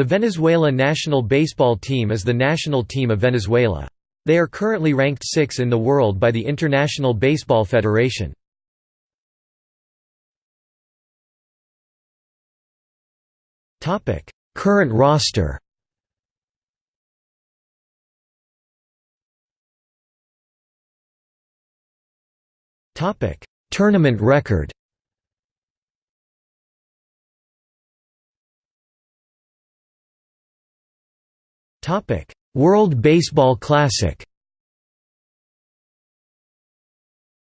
The Venezuela national baseball team is the national team of Venezuela. They are currently ranked 6 in the world by the International Baseball Federation. Current roster Tournament record World Baseball Classic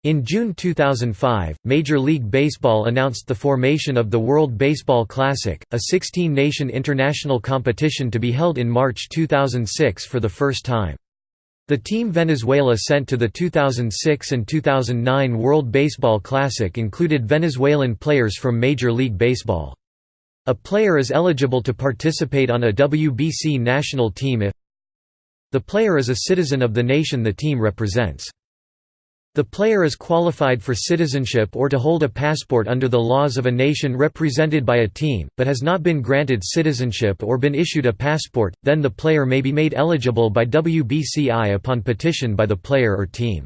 In June 2005, Major League Baseball announced the formation of the World Baseball Classic, a 16-nation international competition to be held in March 2006 for the first time. The team Venezuela sent to the 2006 and 2009 World Baseball Classic included Venezuelan players from Major League Baseball. A player is eligible to participate on a WBC national team if the player is a citizen of the nation the team represents. The player is qualified for citizenship or to hold a passport under the laws of a nation represented by a team, but has not been granted citizenship or been issued a passport, then the player may be made eligible by WBCI upon petition by the player or team.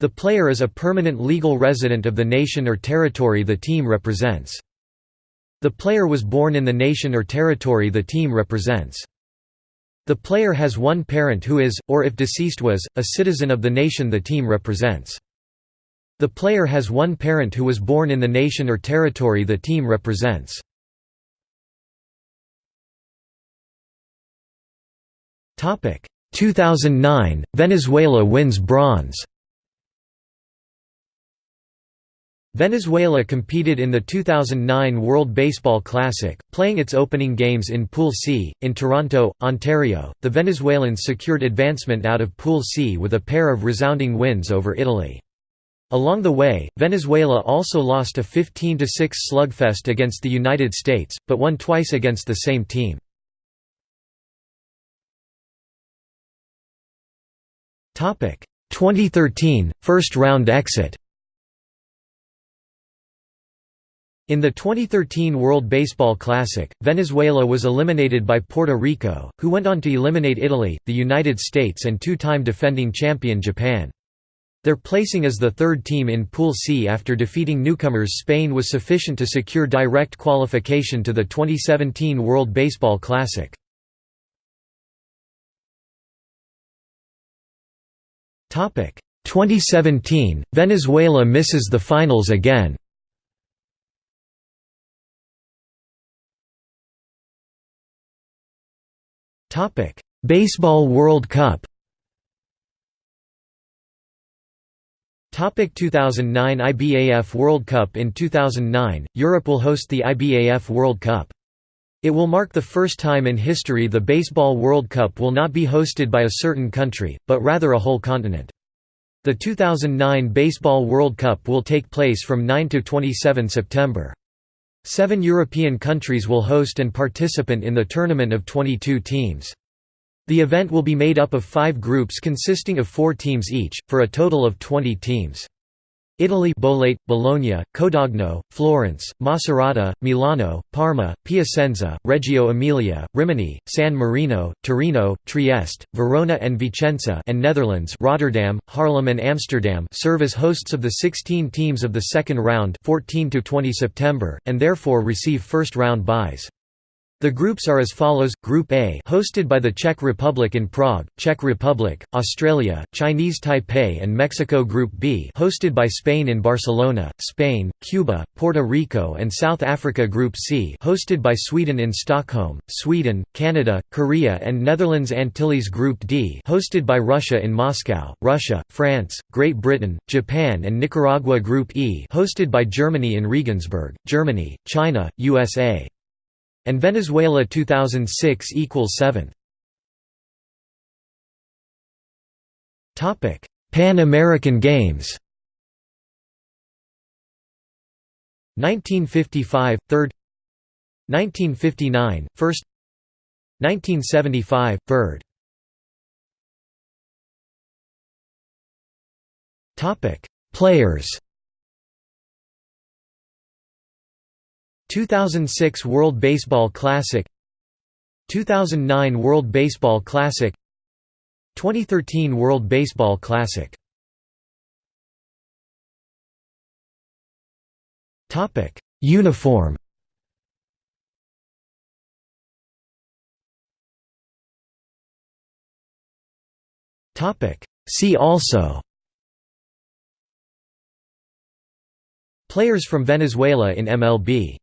The player is a permanent legal resident of the nation or territory the team represents. The player was born in the nation or territory the team represents. The player has one parent who is, or if deceased was, a citizen of the nation the team represents. The player has one parent who was born in the nation or territory the team represents. Topic 2009 Venezuela wins bronze. Venezuela competed in the 2009 World Baseball Classic, playing its opening games in Pool C. In Toronto, Ontario, the Venezuelans secured advancement out of Pool C with a pair of resounding wins over Italy. Along the way, Venezuela also lost a 15–6 slugfest against the United States, but won twice against the same team. Topic 2013 first round exit. In the 2013 World Baseball Classic, Venezuela was eliminated by Puerto Rico, who went on to eliminate Italy, the United States and two-time defending champion Japan. Their placing as the third team in Pool C after defeating newcomers Spain was sufficient to secure direct qualification to the 2017 World Baseball Classic. Topic 2017 Venezuela misses the finals again. Topic: Baseball World Cup. Topic 2009 IBAF World Cup In 2009, Europe will host the IBAF World Cup. It will mark the first time in history the Baseball World Cup will not be hosted by a certain country, but rather a whole continent. The 2009 Baseball World Cup will take place from 9 to 27 September. Seven European countries will host and participant in the tournament of 22 teams. The event will be made up of five groups consisting of four teams each, for a total of 20 teams. Italy Bollate, Bologna, Codogno, Florence, Macerata, Milano, Parma, Piacenza, Reggio Emilia, Rimini, San Marino, Torino, Trieste, Verona and Vicenza and Netherlands Rotterdam, Haarlem and Amsterdam serve as hosts of the 16 teams of the second round 14 to 20 September, and therefore receive first-round byes. The groups are as follows: Group A, hosted by the Czech Republic in Prague, Czech Republic, Australia, Chinese Taipei and Mexico. Group B, hosted by Spain in Barcelona, Spain, Cuba, Puerto Rico and South Africa. Group C, hosted by Sweden in Stockholm, Sweden, Canada, Korea and Netherlands. Antilles. Group D, hosted by Russia in Moscow, Russia, France, Great Britain, Japan and Nicaragua. Group E, hosted by Germany in Regensburg, Germany, China, USA and Venezuela 2006 equals 7th. Topic: Pan American Games. 1955 third 1959 first 1975 third Topic Players 2006 World Baseball Classic 2009 World Baseball Classic 2013 World Baseball Classic. Topic Uniform. Topic See also. Players from Venezuela in MLB